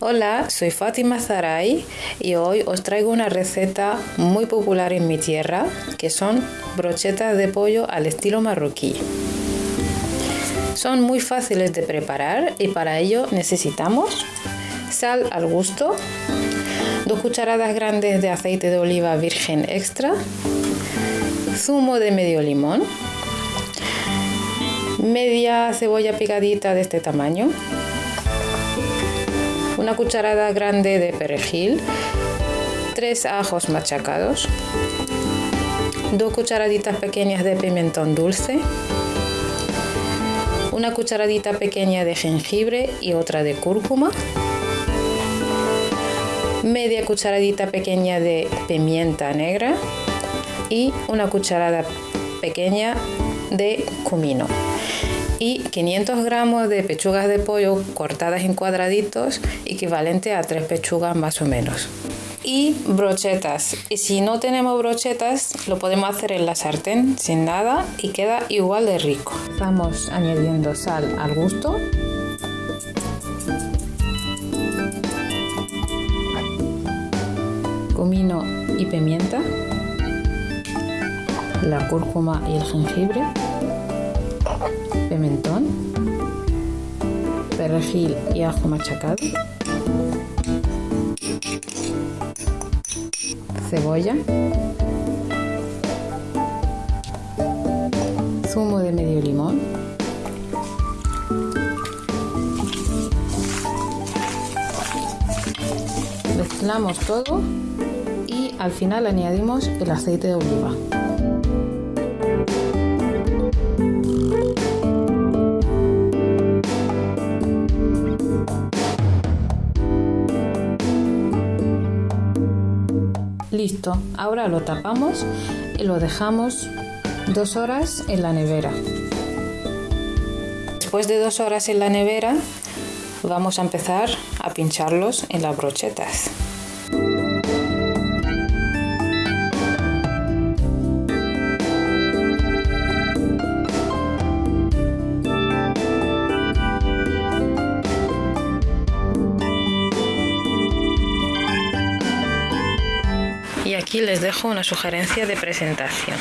Hola, soy Fátima Zaray y hoy os traigo una receta muy popular en mi tierra que son brochetas de pollo al estilo marroquí. Son muy fáciles de preparar y para ello necesitamos sal al gusto, dos cucharadas grandes de aceite de oliva virgen extra, zumo de medio limón, media cebolla picadita de este tamaño, una cucharada grande de perejil, tres ajos machacados, dos cucharaditas pequeñas de pimentón dulce, una cucharadita pequeña de jengibre y otra de cúrcuma, media cucharadita pequeña de pimienta negra y una cucharada pequeña de comino y 500 gramos de pechugas de pollo cortadas en cuadraditos, equivalente a tres pechugas más o menos. Y brochetas. Y si no tenemos brochetas, lo podemos hacer en la sartén sin nada y queda igual de rico. Vamos añadiendo sal al gusto. Comino y pimienta. La cúrcuma y el jengibre pimentón, perejil y ajo machacado, cebolla, zumo de medio limón, mezclamos todo y al final añadimos el aceite de oliva. Listo, ahora lo tapamos y lo dejamos dos horas en la nevera. Después de dos horas en la nevera, vamos a empezar a pincharlos en las brochetas. Aquí les dejo una sugerencia de presentación.